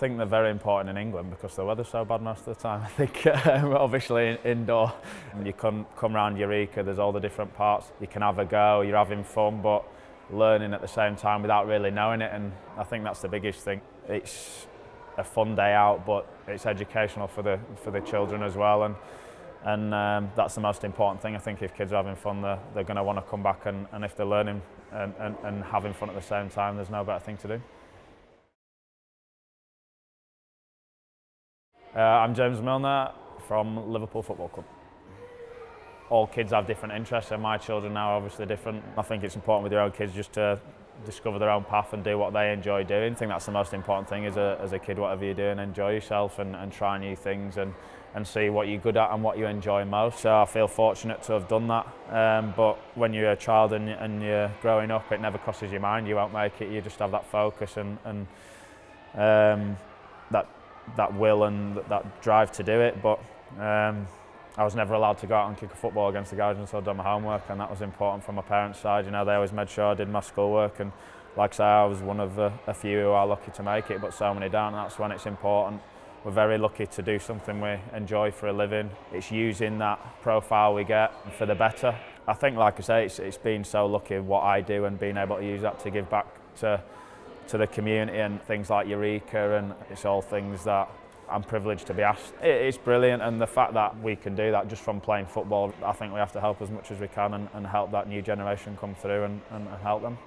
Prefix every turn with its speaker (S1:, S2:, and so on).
S1: think they're very important in England because the weather's so bad most of the time. I think um, obviously indoor, you can come around Eureka, there's all the different parts. You can have a go, you're having fun, but learning at the same time without really knowing it. And I think that's the biggest thing. It's a fun day out, but it's educational for the for the children as well. And and um, that's the most important thing. I think if kids are having fun, they're, they're going to want to come back, and, and if they're learning and, and, and having fun at the same time, there's no better thing to do. Uh, I'm James Milner from Liverpool Football Club. All kids have different interests and my children now are obviously different. I think it's important with your own kids just to discover their own path and do what they enjoy doing. I think that's the most important thing as a, as a kid, whatever you're doing, enjoy yourself and, and try new things and, and see what you're good at and what you enjoy most. So I feel fortunate to have done that. Um, but when you're a child and, and you're growing up, it never crosses your mind, you won't make it, you just have that focus and, and um, that that will and that drive to do it. But um, I was never allowed to go out and kick a football against the guys until I'd done my homework, and that was important from my parents' side. You know, they always made sure I did my schoolwork, and like I say, I was one of a, a few who are lucky to make it, but so many don't, and that's when it's important. We're very lucky to do something we enjoy for a living. It's using that profile we get for the better. I think, like I say, it's, it's been so lucky what I do and being able to use that to give back to to the community and things like Eureka and it's all things that I'm privileged to be asked. It's brilliant and the fact that we can do that just from playing football, I think we have to help as much as we can and, and help that new generation come through and, and help them.